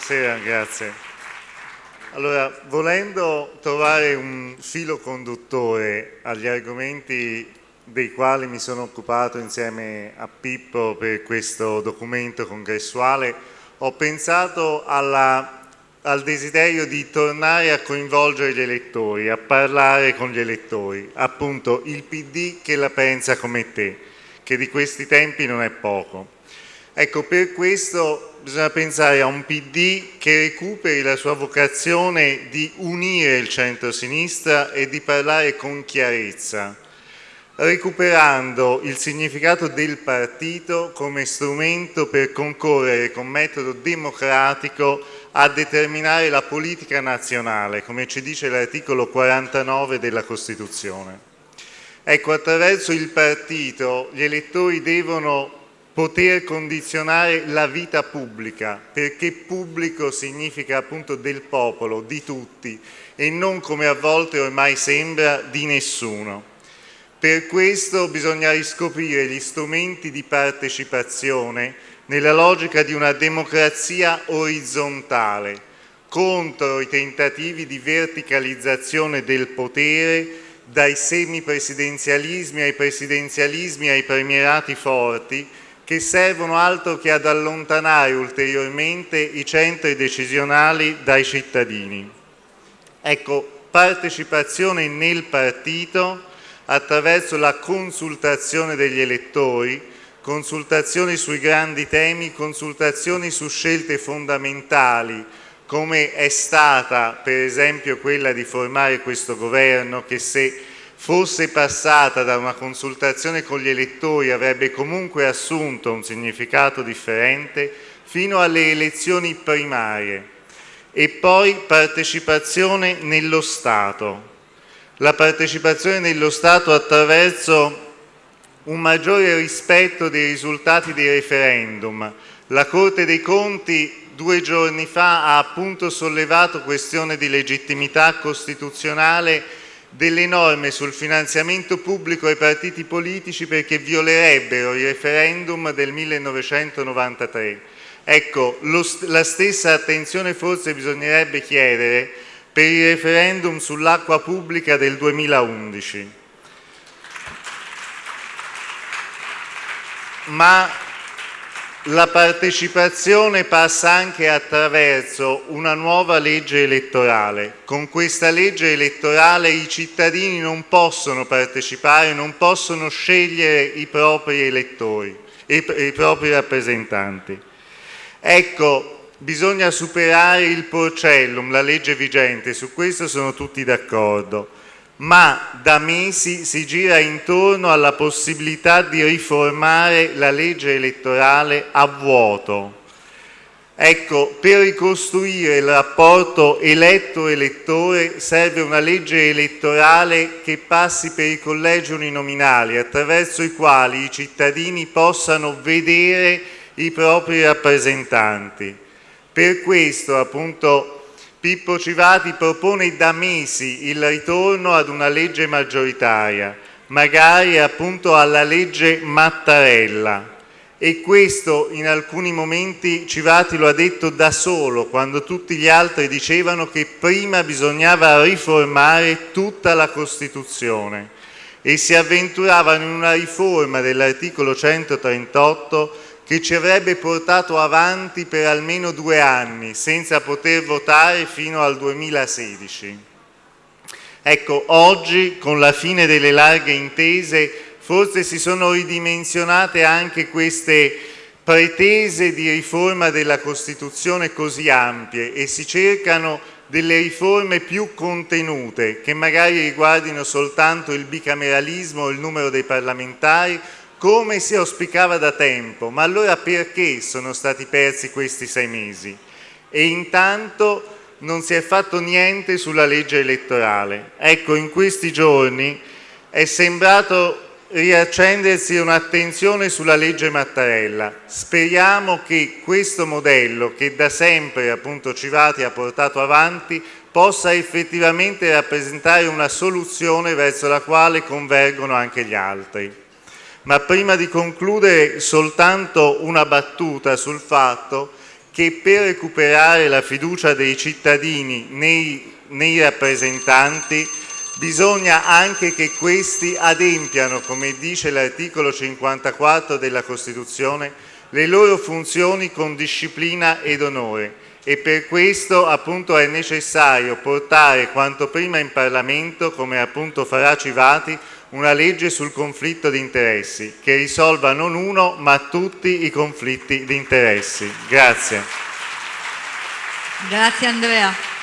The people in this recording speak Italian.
Buonasera, grazie. Allora, volendo trovare un filo conduttore agli argomenti dei quali mi sono occupato insieme a Pippo per questo documento congressuale, ho pensato alla, al desiderio di tornare a coinvolgere gli elettori, a parlare con gli elettori, appunto il PD che la pensa come te, che di questi tempi non è poco. Ecco, per questo bisogna pensare a un PD che recuperi la sua vocazione di unire il centro-sinistra e di parlare con chiarezza, recuperando il significato del partito come strumento per concorrere con metodo democratico a determinare la politica nazionale, come ci dice l'articolo 49 della Costituzione. Ecco, attraverso il partito gli elettori devono poter condizionare la vita pubblica, perché pubblico significa appunto del popolo, di tutti, e non come a volte ormai sembra di nessuno. Per questo bisogna riscoprire gli strumenti di partecipazione nella logica di una democrazia orizzontale, contro i tentativi di verticalizzazione del potere dai semipresidenzialismi ai presidenzialismi ai premierati forti che servono altro che ad allontanare ulteriormente i centri decisionali dai cittadini. Ecco, partecipazione nel partito attraverso la consultazione degli elettori, consultazioni sui grandi temi, consultazioni su scelte fondamentali, come è stata per esempio quella di formare questo governo che se fosse passata da una consultazione con gli elettori avrebbe comunque assunto un significato differente fino alle elezioni primarie e poi partecipazione nello Stato la partecipazione nello Stato attraverso un maggiore rispetto dei risultati dei referendum. La Corte dei Conti due giorni fa ha appunto sollevato questione di legittimità costituzionale delle norme sul finanziamento pubblico ai partiti politici perché violerebbero il referendum del 1993. Ecco, lo, la stessa attenzione forse bisognerebbe chiedere per il referendum sull'acqua pubblica del 2011. Ma la partecipazione passa anche attraverso una nuova legge elettorale. Con questa legge elettorale i cittadini non possono partecipare, non possono scegliere i propri elettori, i, i propri rappresentanti. Ecco, Bisogna superare il porcellum, la legge vigente, su questo sono tutti d'accordo, ma da mesi si gira intorno alla possibilità di riformare la legge elettorale a vuoto. Ecco, per ricostruire il rapporto eletto-elettore serve una legge elettorale che passi per i collegi uninominali, attraverso i quali i cittadini possano vedere i propri rappresentanti per questo appunto Pippo Civati propone da mesi il ritorno ad una legge maggioritaria, magari appunto alla legge Mattarella. E questo in alcuni momenti Civati lo ha detto da solo quando tutti gli altri dicevano che prima bisognava riformare tutta la Costituzione. E si avventuravano in una riforma dell'articolo 138 che ci avrebbe portato avanti per almeno due anni senza poter votare fino al 2016. Ecco, oggi con la fine delle larghe intese forse si sono ridimensionate anche queste pretese di riforma della Costituzione così ampie e si cercano delle riforme più contenute che magari riguardino soltanto il bicameralismo il numero dei parlamentari come si auspicava da tempo, ma allora perché sono stati persi questi sei mesi? E intanto non si è fatto niente sulla legge elettorale. Ecco, in questi giorni è sembrato riaccendersi un'attenzione sulla legge Mattarella. Speriamo che questo modello, che da sempre appunto Civati ha portato avanti, possa effettivamente rappresentare una soluzione verso la quale convergono anche gli altri. Ma prima di concludere soltanto una battuta sul fatto che per recuperare la fiducia dei cittadini nei, nei rappresentanti bisogna anche che questi adempiano, come dice l'articolo 54 della Costituzione, le loro funzioni con disciplina ed onore. E per questo appunto è necessario portare quanto prima in Parlamento, come appunto farà Civati, una legge sul conflitto di interessi che risolva non uno ma tutti i conflitti di interessi. Grazie. Grazie Andrea.